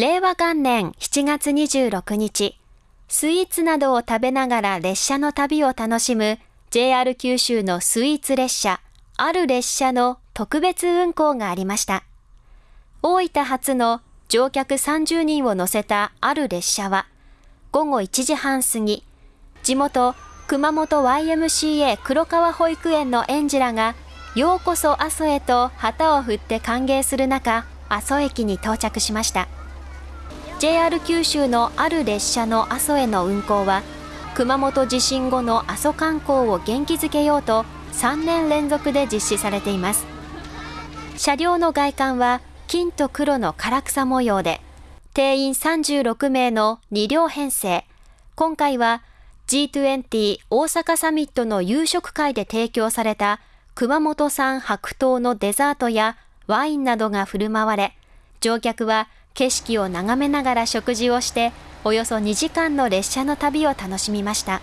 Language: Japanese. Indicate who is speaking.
Speaker 1: 令和元年7月26日、スイーツなどを食べながら列車の旅を楽しむ JR 九州のスイーツ列車、ある列車の特別運行がありました。大分発の乗客30人を乗せたある列車は、午後1時半過ぎ、地元熊本 YMCA 黒川保育園の園児らが、ようこそ阿蘇へと旗を振って歓迎する中、阿蘇駅に到着しました。JR 九州のある列車の阿蘇への運行は、熊本地震後の阿蘇観光を元気づけようと3年連続で実施されています。車両の外観は金と黒の唐草模様で、定員36名の2両編成。今回は G20 大阪サミットの夕食会で提供された熊本産白桃のデザートやワインなどが振る舞われ、乗客は景色を眺めながら食事をして、およそ2時間の列車の旅を楽しみました。